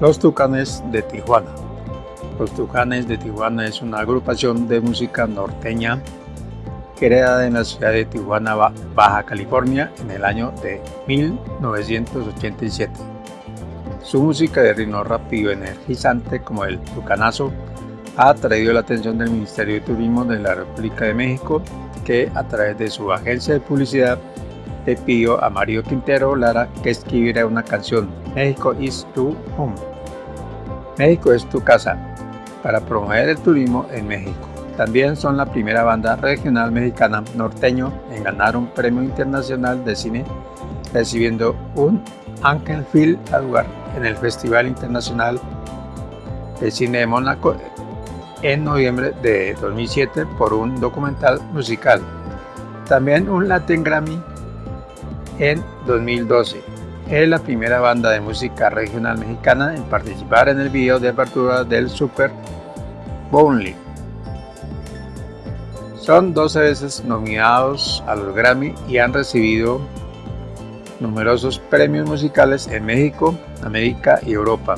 Los Tucanes de Tijuana. Los Tucanes de Tijuana es una agrupación de música norteña creada en la ciudad de Tijuana, Baja California, en el año de 1987. Su música de ritmo rápido y energizante como el tucanazo ha atraído la atención del Ministerio de Turismo de la República de México, que a través de su agencia de publicidad le pidió a Mario Quintero Lara que escribiera una canción, México is tu home. México es tu casa, para promover el turismo en México. También son la primera banda regional mexicana norteño en ganar un premio internacional de cine, recibiendo un Angel Film Award en el Festival Internacional de Cine de Mónaco en noviembre de 2007 por un documental musical. También un Latin Grammy en 2012. Es la primera banda de música regional mexicana en participar en el video de apertura del Super Bowl. Son 12 veces nominados a los Grammy y han recibido numerosos premios musicales en México, América y Europa.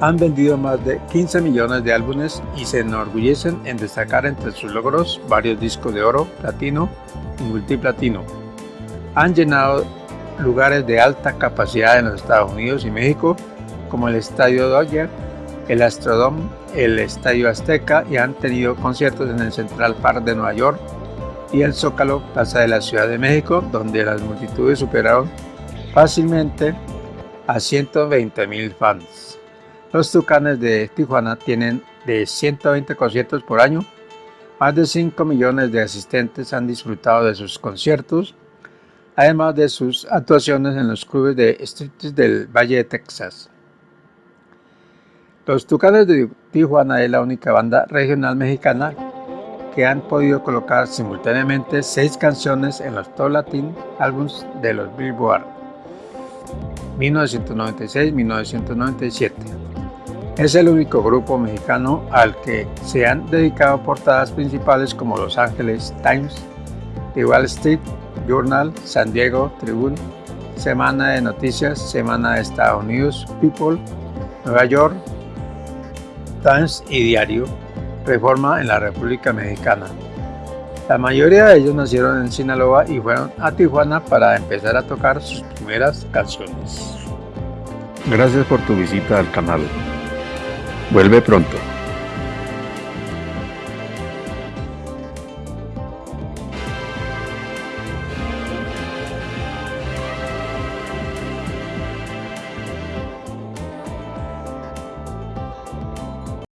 Han vendido más de 15 millones de álbumes y se enorgullecen en destacar entre sus logros varios discos de oro, platino y multiplatino han llenado lugares de alta capacidad en los Estados Unidos y México, como el Estadio Dodger, el Astrodome, el Estadio Azteca y han tenido conciertos en el Central Park de Nueva York y el Zócalo Plaza de la Ciudad de México, donde las multitudes superaron fácilmente a 120 mil fans. Los Tucanes de Tijuana tienen de 120 conciertos por año, más de 5 millones de asistentes han disfrutado de sus conciertos además de sus actuaciones en los clubes de streets del Valle de Texas. Los Tucanes de Tijuana es la única banda regional mexicana que han podido colocar simultáneamente seis canciones en los Top Latin Albums de los Billboard 1996-1997. Es el único grupo mexicano al que se han dedicado portadas principales como Los Ángeles Times, The Wall Street Journal, San Diego Tribune, Semana de Noticias, Semana de Estados Unidos, People, Nueva York, Times y Diario, Reforma en la República Mexicana. La mayoría de ellos nacieron en Sinaloa y fueron a Tijuana para empezar a tocar sus primeras canciones. Gracias por tu visita al canal. Vuelve pronto.